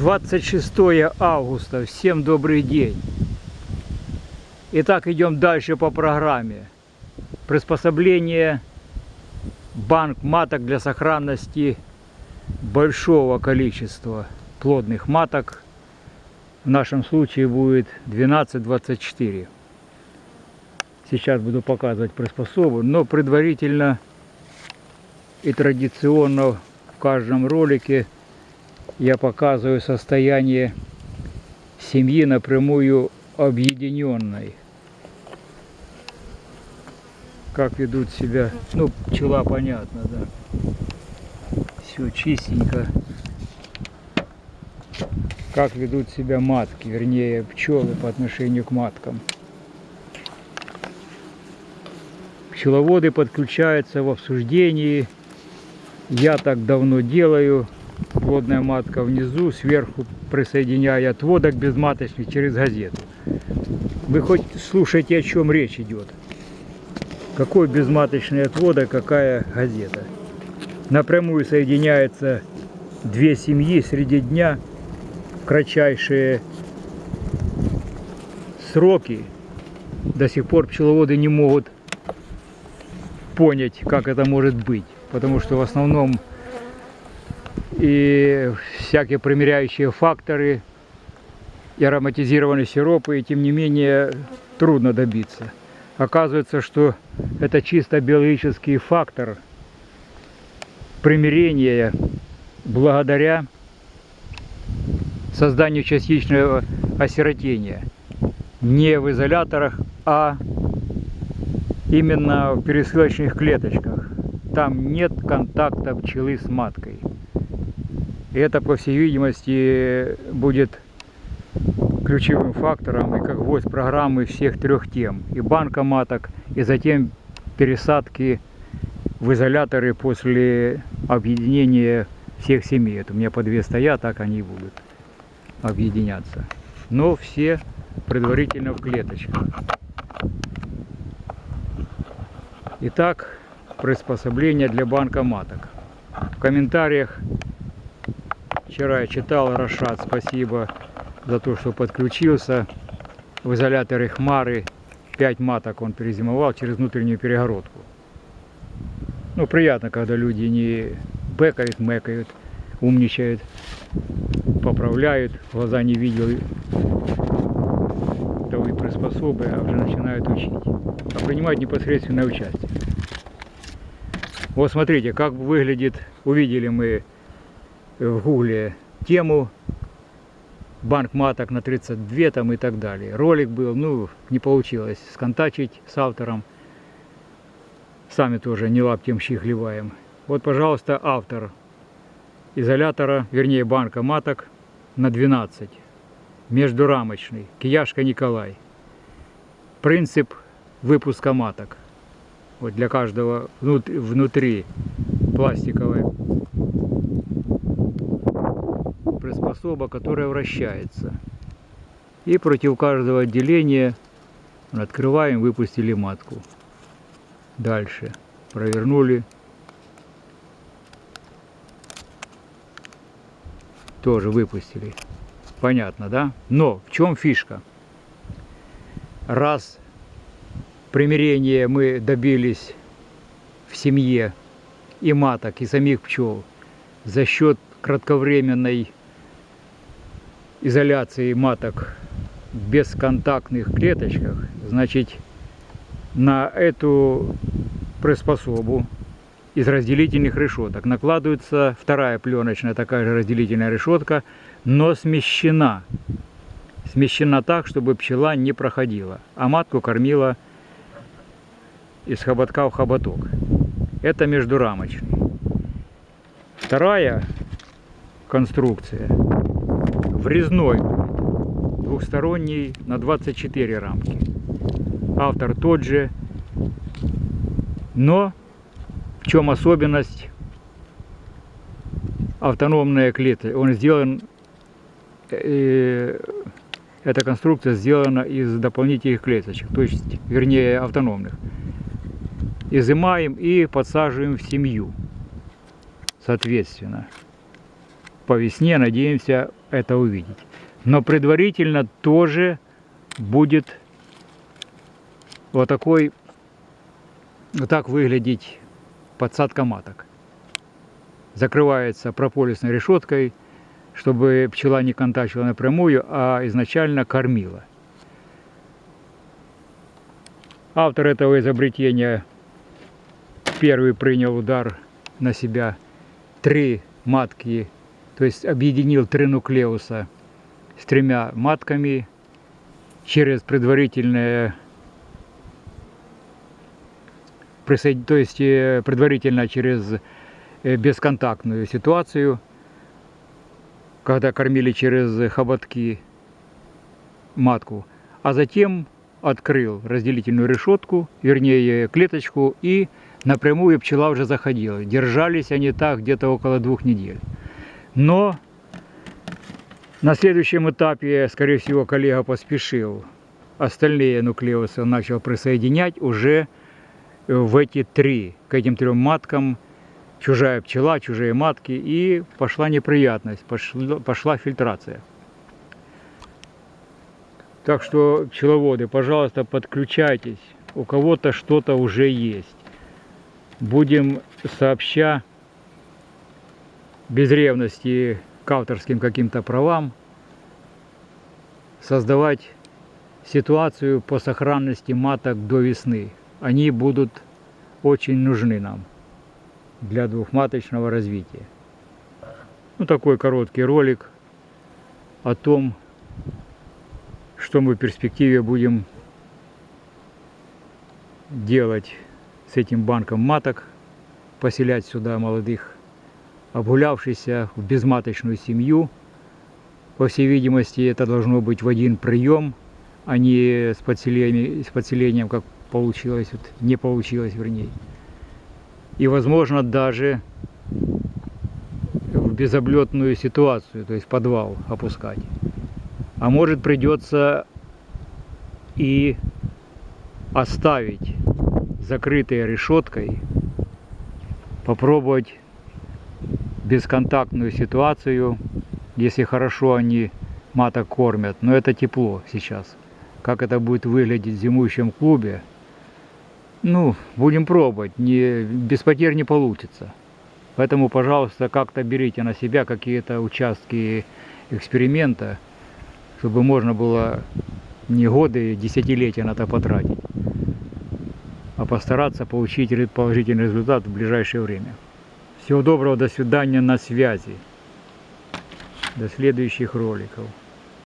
26 августа. Всем добрый день. Итак, идем дальше по программе. Приспособление банк маток для сохранности большого количества плодных маток. В нашем случае будет 12-24. Сейчас буду показывать приспособу, но предварительно и традиционно в каждом ролике я показываю состояние семьи напрямую объединенной. Как ведут себя, ну, пчела понятно, да. Все чистенько. Как ведут себя матки, вернее пчелы по отношению к маткам. Пчеловоды подключаются в обсуждении. Я так давно делаю плодная матка внизу, сверху присоединяя отводок безматочный через газету. Вы хоть слушайте, о чем речь идет. Какой безматочный отводок, какая газета. Напрямую соединяются две семьи среди дня кратчайшие сроки. До сих пор пчеловоды не могут понять, как это может быть. Потому что в основном и всякие примеряющие факторы, и ароматизированные сиропы, и тем не менее трудно добиться. Оказывается, что это чисто биологический фактор примирения благодаря созданию частичного осиротения. Не в изоляторах, а именно в пересылочных клеточках. Там нет контакта пчелы с маткой. И это, по всей видимости, будет ключевым фактором и как гвоздь программы всех трех тем. И банка маток, и затем пересадки в изоляторы после объединения всех семей. Это у меня по две стоят, так они и будут объединяться. Но все предварительно в клеточках. Итак, приспособление для банка маток. В комментариях Вчера я читал Рашат, спасибо за то, что подключился. В изоляторе Хмары 5 маток он перезимовал через внутреннюю перегородку. Ну, приятно, когда люди не бэкают, мэкают, умничают, поправляют, глаза не видел того и приспособы, а уже начинают учить. А принимать непосредственное участие. Вот смотрите, как выглядит, увидели мы в гугле тему банк маток на 32 там и так далее. Ролик был, ну, не получилось сконтачить с автором. Сами тоже не лаптем щи хлеваем. Вот, пожалуйста, автор изолятора, вернее банка маток на 12. Междурамочный. Кияшка Николай. Принцип выпуска маток. Вот для каждого внутри пластиковой приспособа, которая вращается. И против каждого отделения открываем, выпустили матку. Дальше провернули. Тоже выпустили. Понятно, да? Но в чем фишка? Раз примирение мы добились в семье и маток, и самих пчел за счет кратковременной изоляции маток в бесконтактных клеточках, значит, на эту приспособу из разделительных решеток накладывается вторая пленочная такая же разделительная решетка, но смещена. Смещена так, чтобы пчела не проходила, а матку кормила из хоботка в хоботок. Это междурамочный. Вторая конструкция врезной, двухсторонний на 24 рамки. Автор тот же, но в чем особенность автономная клетка? Он сделан, э, эта конструкция сделана из дополнительных клеточек, то есть, вернее, автономных. Изымаем и подсаживаем в семью, соответственно по весне надеемся это увидеть. Но предварительно тоже будет вот такой, вот так выглядеть подсадка маток. Закрывается прополисной решеткой, чтобы пчела не контактировала напрямую, а изначально кормила. Автор этого изобретения первый принял удар на себя три матки, то есть объединил три нуклеуса с тремя матками через предварительное то есть э, предварительно через э, бесконтактную ситуацию, когда кормили через хоботки матку, а затем открыл разделительную решетку, вернее клеточку, и напрямую пчела уже заходила. Держались они так где-то около двух недель. Но на следующем этапе, скорее всего, коллега поспешил. Остальные нуклеусы он начал присоединять уже в эти три, к этим трем маткам, чужая пчела, чужие матки, и пошла неприятность, пошла, пошла фильтрация. Так что, пчеловоды, пожалуйста, подключайтесь. У кого-то что-то уже есть. Будем сообща, без ревности к авторским каким-то правам, создавать ситуацию по сохранности маток до весны. Они будут очень нужны нам для двухматочного развития. Ну, такой короткий ролик о том, что мы в перспективе будем делать с этим банком маток, поселять сюда молодых, обгулявшихся в безматочную семью. По всей видимости, это должно быть в один прием, а не с подселением, с подселением как получилось, вот, не получилось вернее. И возможно даже в безоблетную ситуацию, то есть подвал опускать. А может придется и оставить закрытой решеткой, попробовать бесконтактную ситуацию, если хорошо они маток кормят, но это тепло сейчас. Как это будет выглядеть в зимующем клубе, ну, будем пробовать, не, без потерь не получится. Поэтому, пожалуйста, как-то берите на себя какие-то участки эксперимента, чтобы можно было не годы, десятилетия на это потратить, а постараться получить положительный результат в ближайшее время. Всего доброго, до свидания, на связи. До следующих роликов.